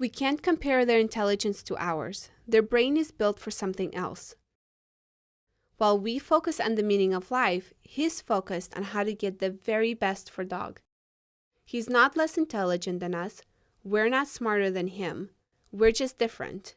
We can't compare their intelligence to ours. Their brain is built for something else. While we focus on the meaning of life, he's focused on how to get the very best for dog. He's not less intelligent than us. We're not smarter than him. We're just different.